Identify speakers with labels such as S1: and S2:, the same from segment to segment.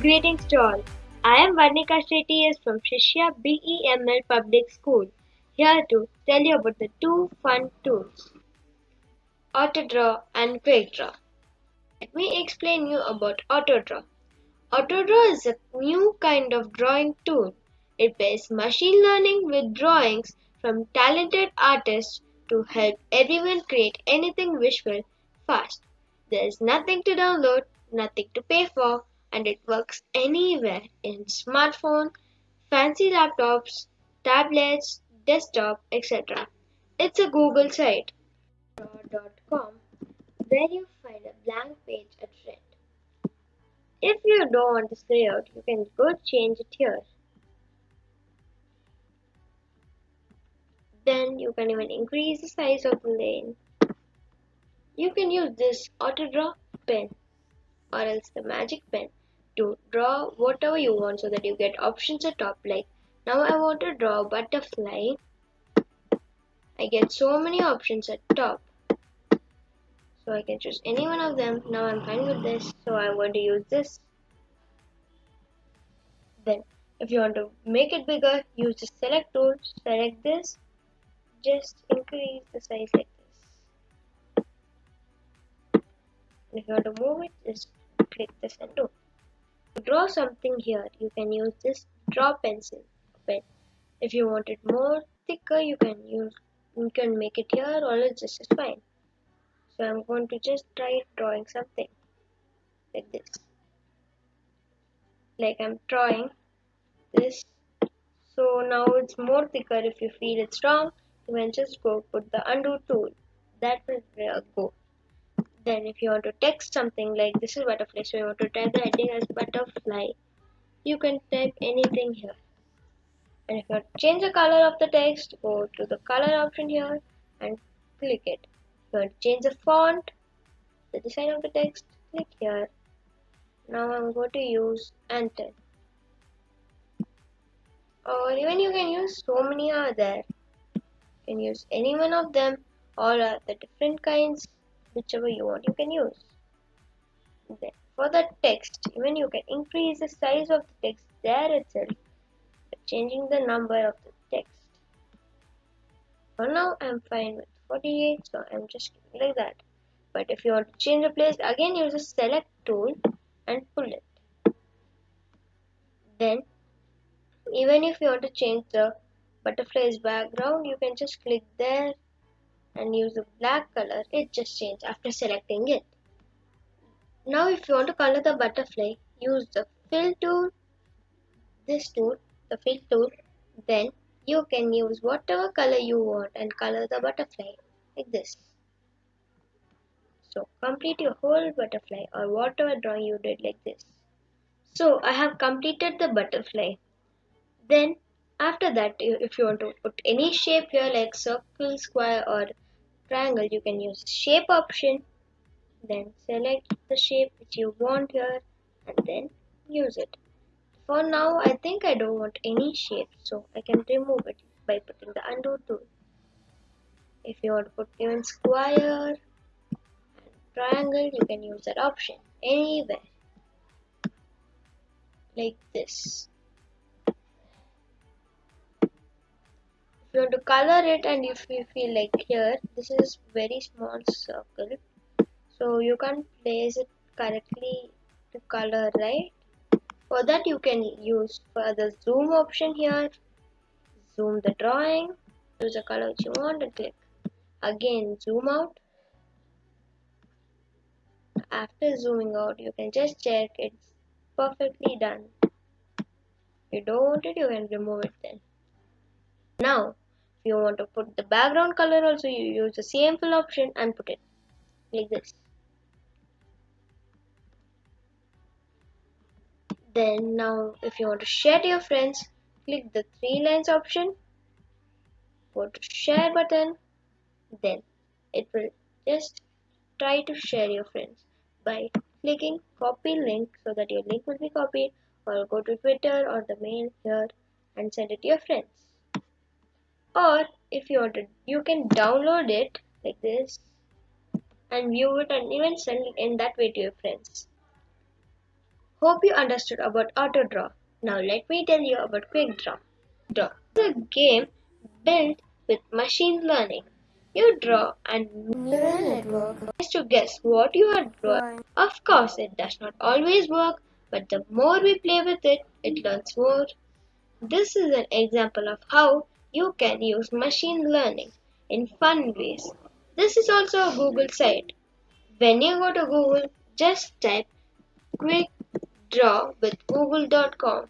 S1: Greetings to all. I am Varnika Shetty from Shishya BEML Public School, here to tell you about the two fun tools, AutoDraw and QuickDraw. Let me explain you about AutoDraw. AutoDraw is a new kind of drawing tool. It pairs machine learning with drawings from talented artists to help everyone create anything visual fast. There is nothing to download, nothing to pay for, and it works anywhere in smartphone, fancy laptops, tablets, desktop, etc. It's a Google site draw.com where you find a blank page at rent. If you don't want this layout, you can go change it here. Then you can even increase the size of the lane. You can use this auto draw pen or else the magic pen to draw whatever you want so that you get options at top like now I want to draw butterfly. I get so many options at top. So I can choose any one of them. Now I'm fine with this so I want to use this. Then if you want to make it bigger use the select tool select this. Just increase the size like this. If you want to move it just click this and do draw something here, you can use this draw pencil pen. If you want it more thicker, you can use you can make it here or else this is fine. So I'm going to just try drawing something like this. Like I'm drawing this. So now it's more thicker. If you feel it's strong, you can just go put the undo tool. That will uh, go then if you want to text something like this is butterfly so you want to type the heading as butterfly you can type anything here. And if you want to change the color of the text go to the color option here and click it. If you want to change the font the design of the text click here. Now I'm going to use Anton or even you can use so many are there you can use any one of them. All are the different kinds whichever you want. You can use. Then for the text even you can increase the size of the text there itself by changing the number of the text. For now I'm fine with 48 so I'm just like that. But if you want to change the place again use the select tool and pull it. Then even if you want to change the butterfly's background you can just click there and use the black color it just changed after selecting it. Now if you want to color the butterfly use the fill tool this tool the fill tool. Then you can use whatever color you want and color the butterfly like this. So complete your whole butterfly or whatever drawing you did like this. So I have completed the butterfly. Then after that if you want to put any shape here like circle square or triangle you can use shape option then select the shape which you want here and then use it. For now I think I don't want any shape so I can remove it by putting the undo tool. If you want to put even square and triangle you can use that option anywhere. Like this you want to color it and if you feel like here this is very small circle. So you can place it correctly to color right? For that you can use for the zoom option here. Zoom the drawing choose the color which you want and click. Again zoom out. After zooming out you can just check it's perfectly done. If you don't want it you can remove it then. Now if you want to put the background color also you use the same fill option and put it like this. Then now if you want to share to your friends click the three lines option. Go to share button. Then it will just try to share your friends by clicking copy link so that your link will be copied or go to twitter or the mail here and send it to your friends or if you want to you can download it like this and view it and even send it in that way to your friends Hope you understood about auto draw. Now let me tell you about quick draw. Draw is a game built with machine learning. You draw and
S2: Neural network.
S1: tries to guess what you are drawing. Of course, it does not always work, but the more we play with it, it learns more. This is an example of how you can use machine learning in fun ways. This is also a Google site. When you go to Google, just type quick draw with google.com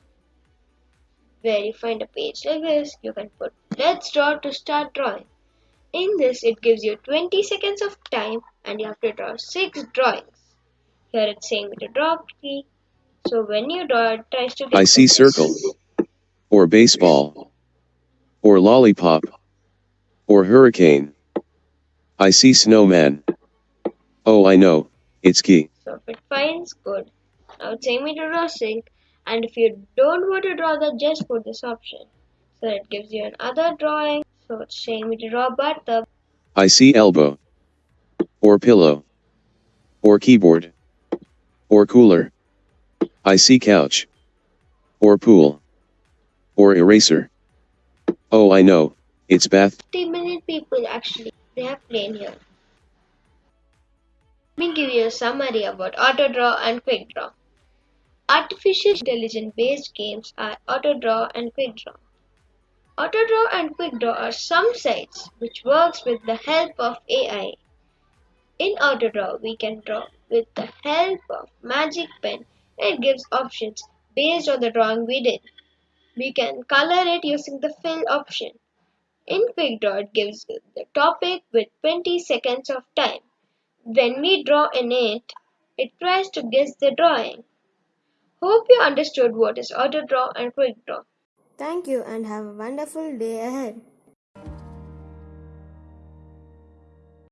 S1: where you find a page like this you can put let's draw to start drawing. In this it gives you 20 seconds of time and you have to draw 6 drawings. Here it's saying me to draw key so when you draw it tries to
S3: I see circle, or baseball, or lollipop, or hurricane. I see snowman. Oh, I know, it's key.
S1: so if it good now saying me to draw 6 and if you don't want to draw that just put this option so it gives you another drawing so it's saying me to draw bathtub
S3: I see elbow, or pillow, or keyboard, or cooler. I see couch, or pool, or eraser. Oh, I know, it's bath.
S1: 50 million people actually they have played here. Let me give you a summary about AutoDraw and QuickDraw. Artificial intelligence based games are AutoDraw and QuickDraw. AutoDraw and QuickDraw are some sites which works with the help of AI. In AutoDraw we can draw with the help of Magic Pen and gives options based on the drawing we did. We can color it using the fill option. In QuickDraw, it gives the topic with 20 seconds of time. When we draw in it, it tries to guess the drawing. Hope you understood what is AutoDraw and QuickDraw.
S2: Thank you and have a wonderful day ahead.